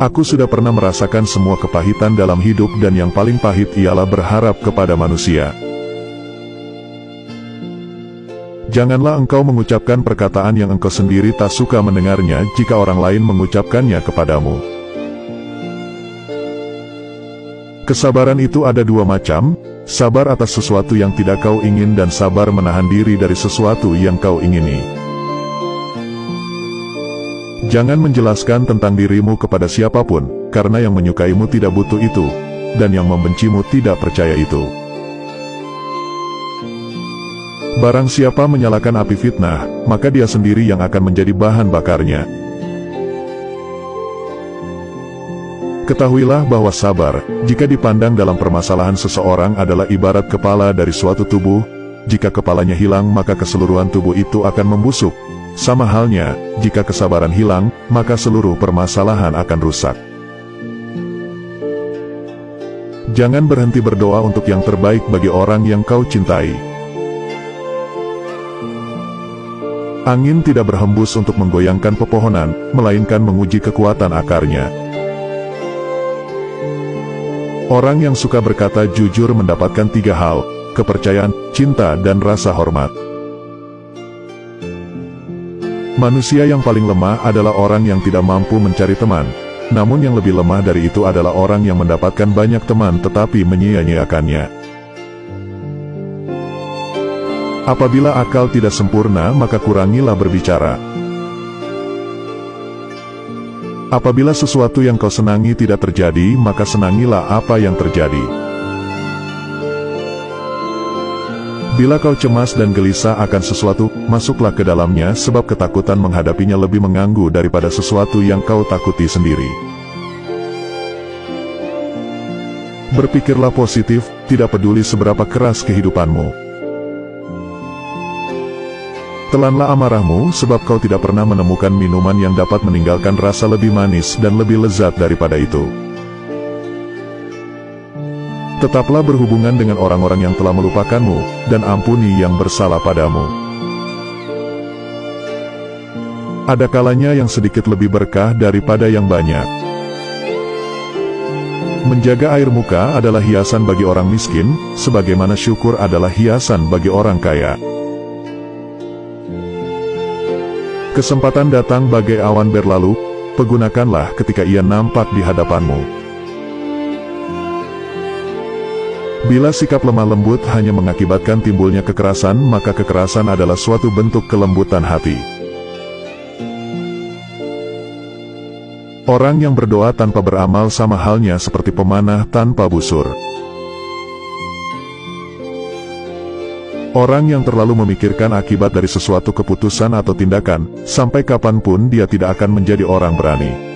Aku sudah pernah merasakan semua kepahitan dalam hidup dan yang paling pahit ialah berharap kepada manusia. Janganlah engkau mengucapkan perkataan yang engkau sendiri tak suka mendengarnya jika orang lain mengucapkannya kepadamu. Kesabaran itu ada dua macam, sabar atas sesuatu yang tidak kau ingin dan sabar menahan diri dari sesuatu yang kau ingini. Jangan menjelaskan tentang dirimu kepada siapa pun, karena yang menyukaimu tidak butuh itu, dan yang membencimu tidak percaya itu. Barang siapa menyalakan api fitnah, maka dia sendiri yang akan menjadi bahan bakarnya. Ketahuilah bahwa sabar, jika dipandang dalam permasalahan seseorang adalah ibarat kepala dari suatu tubuh, jika kepalanya hilang maka keseluruhan tubuh itu akan membusuk. Sama halnya, jika kesabaran hilang, maka seluruh permasalahan akan rusak. Jangan berhenti berdoa untuk yang terbaik bagi orang yang kau cintai. Angin tidak berhembus untuk menggoyangkan pepohonan, melainkan menguji kekuatan akarnya. Orang yang suka berkata jujur mendapatkan tiga hal, kepercayaan, cinta dan rasa hormat. Manusia yang paling lemah adalah orang yang tidak mampu mencari teman. Namun yang lebih lemah dari itu adalah orang yang mendapatkan banyak teman tetapi menyia-nyiakannya. Apabila akal tidak sempurna maka kurangilah berbicara. Apabila sesuatu yang kau senangi tidak terjadi, maka senangilah apa yang terjadi. Bila kau cemas dan gelisah akan sesuatu, masuklah ke dalamnya sebab ketakutan menghadapinya lebih mengganggu daripada sesuatu yang kau takuti sendiri. Berpikirlah positif, tidak peduli seberapa keras kehidupanmu. Telanlah amarahmu, sebab kau tidak pernah menemukan minuman yang dapat meninggalkan rasa lebih manis dan lebih lezat daripada itu. Tetaplah berhubungan dengan orang-orang yang telah melupakanmu, dan ampuni yang bersalah padamu. Ada kalanya yang sedikit lebih berkah daripada yang banyak. Menjaga air muka adalah hiasan bagi orang miskin, sebagaimana syukur adalah hiasan bagi orang kaya. Kesempatan datang bagai awan berlalu, pergunakanlah ketika ia nampak di hadapanmu. Bila sikap lemah lembut hanya mengakibatkan timbulnya kekerasan, maka kekerasan adalah suatu bentuk kelembutan hati. Orang yang berdoa tanpa beramal sama halnya seperti pemanah tanpa busur. Orang yang terlalu memikirkan akibat dari sesuatu keputusan atau tindakan, sampai kapan pun dia tidak akan menjadi orang berani.